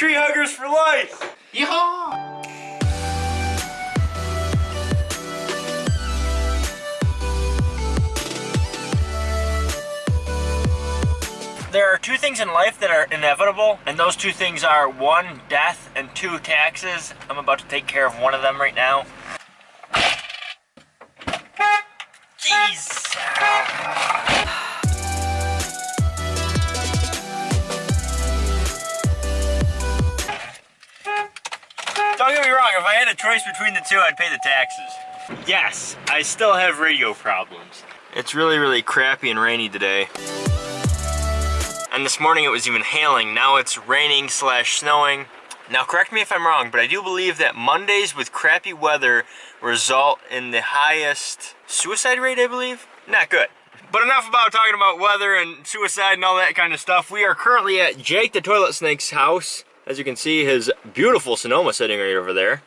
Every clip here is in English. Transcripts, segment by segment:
Tree huggers for life! Yeehaw! There are two things in life that are inevitable, and those two things are one, death, and two, taxes. I'm about to take care of one of them right now. Jeez. A choice between the two, I'd pay the taxes. Yes, I still have radio problems. It's really, really crappy and rainy today. And this morning it was even hailing. Now it's raining slash snowing. Now correct me if I'm wrong, but I do believe that Mondays with crappy weather result in the highest suicide rate, I believe? Not good. But enough about talking about weather and suicide and all that kind of stuff. We are currently at Jake the Toilet Snake's house. As you can see, his beautiful Sonoma sitting right over there.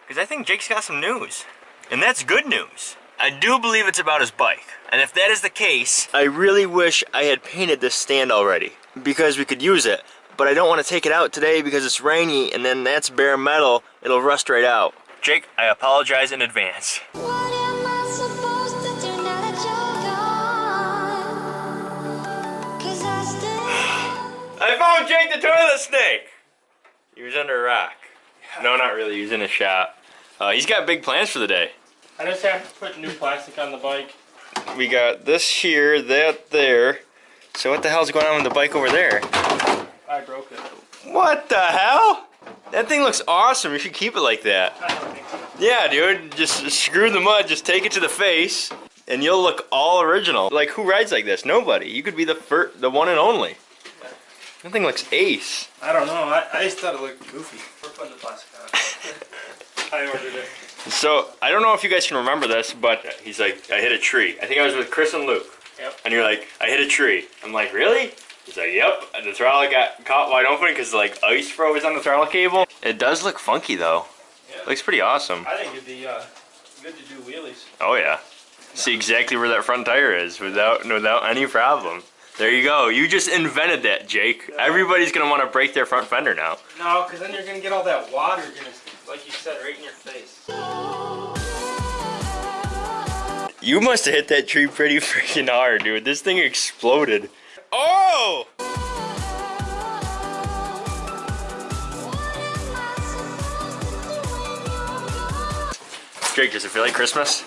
Because I think Jake's got some news. And that's good news. I do believe it's about his bike. And if that is the case, I really wish I had painted this stand already. Because we could use it. But I don't want to take it out today because it's rainy and then that's bare metal. It'll rust right out. Jake, I apologize in advance. I found Jake the toilet snake! He was under a rock. No, not really. He was in a shop. Uh, he's got big plans for the day. I just have to put new plastic on the bike. We got this here, that there. So what the hell's going on with the bike over there? I broke it. What the hell? That thing looks awesome. You should keep it like that. I don't think so. Yeah, dude. Just screw the mud. Just take it to the face, and you'll look all original. Like who rides like this? Nobody. You could be the first, the one and only. That thing looks ace. I don't know. I, I just thought it looked goofy. We're putting the plastic on. I ordered it. So I don't know if you guys can remember this, but he's like, I hit a tree. I think I was with Chris and Luke. Yep. And you're like, I hit a tree. I'm like, really? He's like, yep. And the throttle got caught wide open because like ice froze on the throttle cable. It does look funky though. Yeah. Looks pretty awesome. I think it'd be uh, good to do wheelies. Oh yeah. See exactly where that front tire is without without any problem. There you go. You just invented that, Jake. Everybody's gonna want to break their front fender now. No, because then you're gonna get all that water, gonna, like you said, right in your face. You must have hit that tree pretty freaking hard, dude. This thing exploded. Oh! Jake, does it feel like Christmas?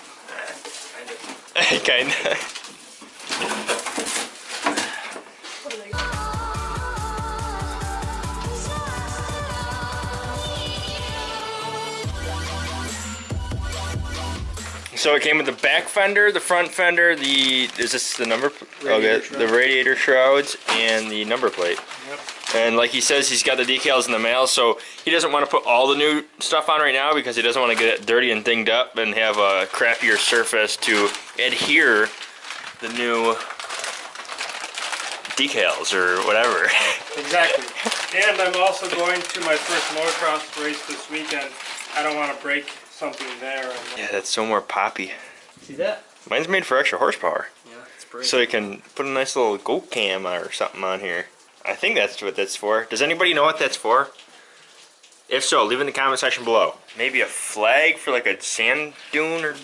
Uh, kind of. Kinda. So it came with the back fender, the front fender, the is this the number? Radiator okay, the radiator shrouds and the number plate. Yep. And like he says, he's got the decals in the mail, so he doesn't want to put all the new stuff on right now because he doesn't want to get it dirty and dinged up and have a crappier surface to adhere the new decals or whatever. Exactly. And I'm also going to my first motocross race this weekend. I don't want to break something there. And, yeah, that's so more poppy. See that? Mine's made for extra horsepower. Yeah, it's breaking. So you can put a nice little goat cam or something on here. I think that's what that's for. Does anybody know what that's for? If so, leave in the comment section below. Maybe a flag for like a sand dune or...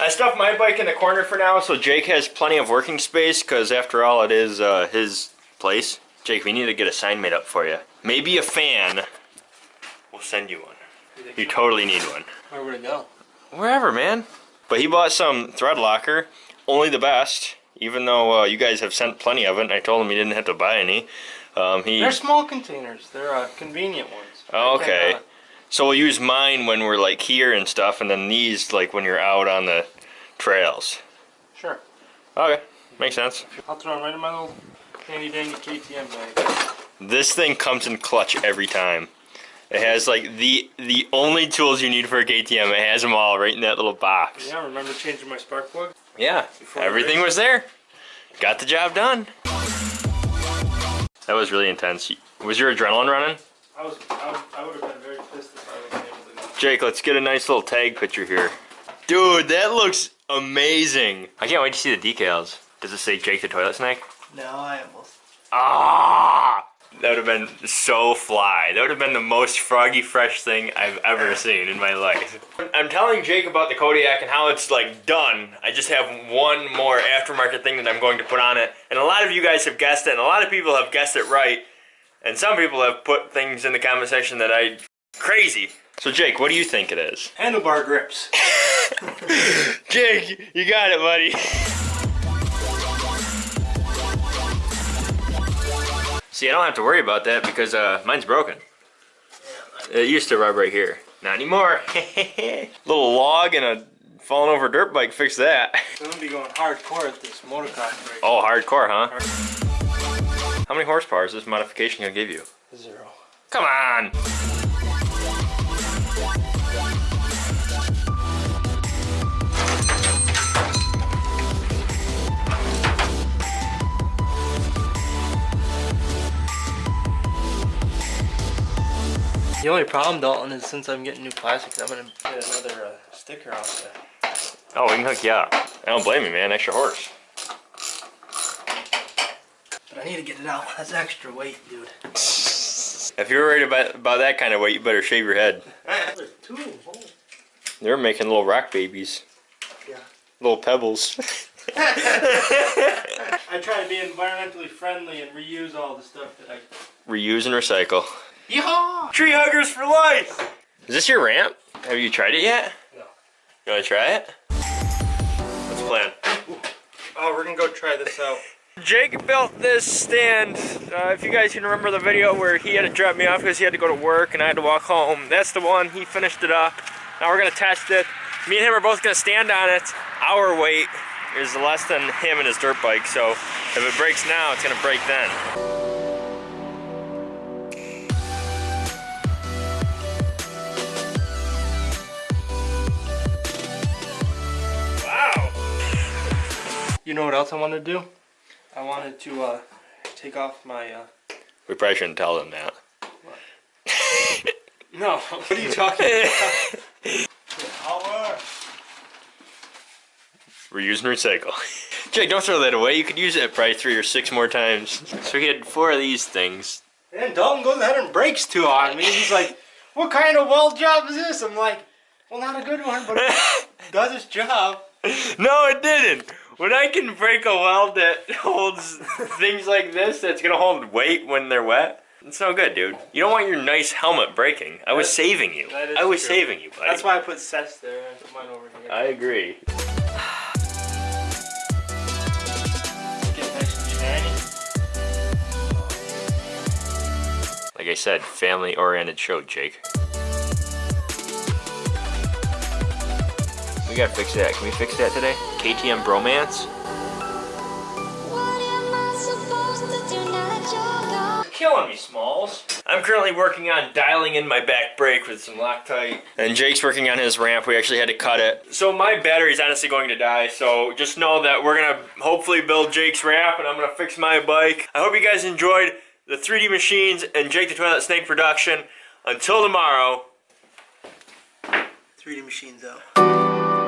I stuffed my bike in the corner for now, so Jake has plenty of working space, because after all, it is uh, his place. Jake, we need to get a sign made up for you. Maybe a fan. We'll send you one. You totally need one. Where would it go? Wherever, man. But he bought some thread locker, only the best. Even though uh, you guys have sent plenty of it, and I told him he didn't have to buy any. Um, he. They're small containers. They're uh, convenient ones. Oh, okay. cannot- So we'll use mine when we're like here and stuff, and then these like when you're out on the trails. Sure. Okay, makes sense. I'll throw them right in my little handy dandy KTM bag. This thing comes in clutch every time. It has like the the only tools you need for a KTM. It has them all right in that little box. Yeah, remember changing my spark plug? Yeah, Before everything race. was there. Got the job done. That was really intense. Was your adrenaline running? I was, I, I would have been very pissed if I wasn't able to go. Jake, let's get a nice little tag picture here. Dude, that looks amazing. I can't wait to see the decals. Does it say Jake the Toilet Snake? No, I almost. Ah! That would have been so fly. That would have been the most froggy fresh thing I've ever seen in my life. I'm telling Jake about the Kodiak and how it's like done. I just have one more aftermarket thing that I'm going to put on it. And a lot of you guys have guessed it, and a lot of people have guessed it right. And some people have put things in the comment section that I crazy. So Jake, what do you think it is? Handlebar grips. Jake, you got it, buddy. See, I don't have to worry about that because uh, mine's broken. It used to rub right here. Not anymore. Little log and a falling over dirt bike fixed that. I'm gonna be going hardcore at this motocross race. Oh, hardcore, huh? How many horsepower is this modification gonna give you? Zero. Come on! The only problem, Dalton, is since I'm getting new plastics, I'm gonna get another uh, sticker off there. Oh, we can hook you up. I don't blame you, man. Extra horse. But I need to get it out. That's extra weight, dude. If you're worried about, about that kind of weight, you better shave your head. They're making little rock babies. Yeah. Little pebbles. I try to be environmentally friendly and reuse all the stuff that I. Reuse and recycle. Yeehaw! Tree huggers for life! Is this your ramp? Have you tried it yet? No. You wanna try it? What's the plan? Oh, we're gonna go try this out. Jake built this stand. Uh, if you guys can remember the video where he had to drop me off because he had to go to work and I had to walk home, that's the one. He finished it up. Now we're gonna test it. Me and him are both gonna stand on it. Our weight is less than him and his dirt bike, so if it breaks now, it's gonna break then. You know what else I wanted to do? I wanted to uh, take off my. Uh... We probably shouldn't tell them that. No, what are you talking about? Power. Reuse and recycle. Jake, don't throw that away. You could use it probably three or six more times. So he had four of these things. And Dalton goes ahead and breaks two on me. He's like, "What kind of weld job is this?" I'm like, "Well, not a good one, but it does its job." No, it didn't. When I can break a weld that holds things like this, that's gonna hold weight when they're wet, it's no good, dude. You don't want your nice helmet breaking. I was saving you. that is I was true. saving you, buddy. That's why I put sets there. I put mine over here. I agree. Get nice and shiny. Like I said, family-oriented show, Jake. We gotta fix that. Can we fix that today? KTM Bromance? What am I supposed to do now that you're gone? killing me, Smalls. I'm currently working on dialing in my back brake with some Loctite. And Jake's working on his ramp. We actually had to cut it. So my battery's honestly going to die. So just know that we're gonna hopefully build Jake's ramp and I'm gonna fix my bike. I hope you guys enjoyed the 3D Machines and Jake the Toilet Snake production. Until tomorrow, 3D machines out.